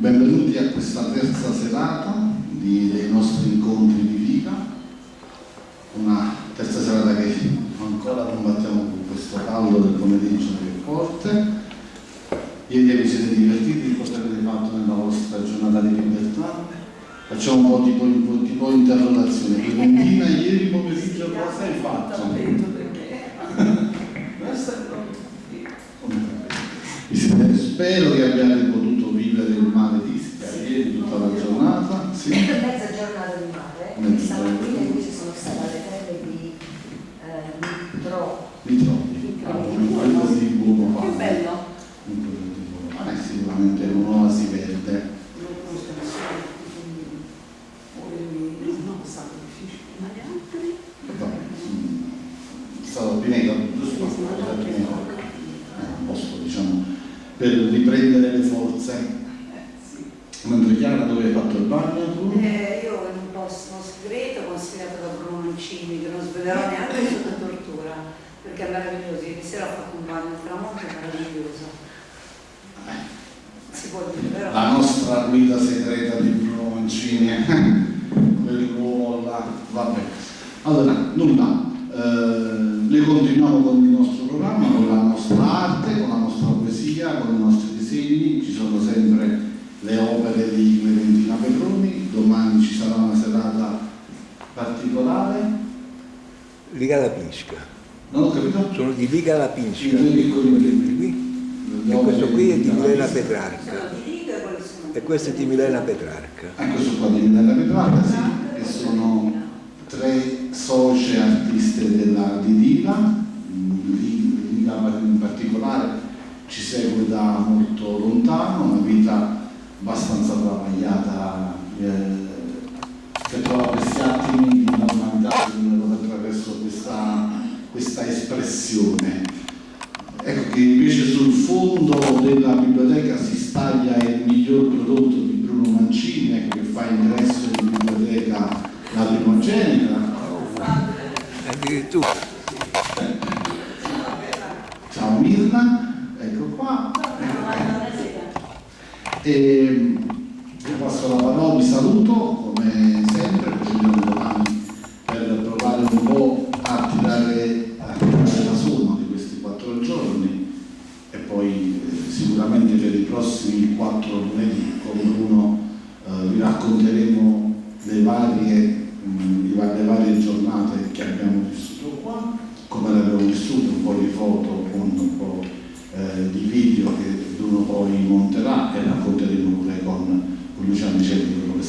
benvenuti a questa terza serata di, dei nostri incontri di vita, una terza serata che ancora combattiamo con questo caldo del pomeriggio che è forte. Ieri vi siete divertiti, cosa avete fatto nella vostra giornata di libertà? Facciamo un po' tipo, tipo, tipo interrogazione. Clementina, ieri pomeriggio cosa hai fatto? Spero che abbiate potuto il mare di Ischia ieri tutta la giornata. Sì. Mezza giornata di mare, Mezza stamattina giornata. invece sono stata alle terre di eh, Mitro. Mi trovi? Un quello di buono Che fare. bello. Un quello di. Eh, sicuramente è un'oasi verde. Quindi quindi? Vabbè, mm, Pineto, giusto? È Pineto. Eh, un posto, diciamo, per riprendere le forze. Eh. Mentre Chiara dove hai fatto il bagno tu? Eh, io in un posto segreto consigliato da Bruno Mancini, che non svelerò neanche sotto tortura, perché è meraviglioso. Ieri sera ho fatto un bagno al tramonto, meraviglioso. Si può dire, però. La nostra guida segreta di Bruno Mancini, quell'uomo là, vabbè. Allora, nulla, eh, noi continuiamo con il nostro programma, con la nostra arte, con la nostra poesia, con i nostri disegni, ci sono sempre le opere di Clementina Petroni, domani ci sarà una serata particolare, Liga Lapinska. non ho capito? Sono di Liga I Lapinska. due piccoli. Qui. E questo qui è di Milena. Petrarca. Liga e? E questo è di Milena Petrarca. Ah, questo qua di Milena Petrarca, sì, che sono tre socie artiste della, di Diva, Li- Liga in particolare ci segue da molto lontano, una vita abbastanza travagliata eh, che trova questi attimi di normalità attraverso questa, questa espressione. Ecco che invece sul fondo della biblioteca si staglia il miglior prodotto di Bruno Mancini, ecco che fa ingresso in biblioteca la primogenita. Addirittura. Ciao Mirna, ecco qua. E vi passo la parola, vi saluto come sempre, procediamo domani per provare un po' a tirare, a tirare la somma di questi quattro giorni. E poi eh, sicuramente per i prossimi quattro lunedì con Bruno eh, vi racconteremo le varie, mh, le varie giornate che abbiamo vissuto qua, come le abbiamo vissute, un po' di foto un po' eh, di video che Bruno poi monterà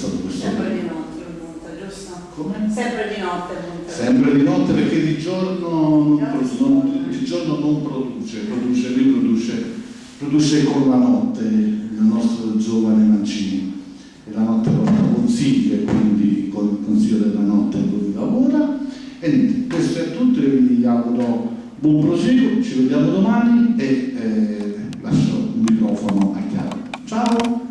stato questo Sempre di notte il monta, giusto? Come? Sempre di notte il monta. Sempre di notte perché di giorno non, non- di giorno non produce, produce, riproduce, produce con la notte il nostro giovane Mancini. E la notte porta consigli e quindi con il consiglio della notte lui lavora. E niente, questo è tutto, io vi auguro buon proseguo, ci vediamo domani e eh, lascio il microfono a Chiara. Ciao!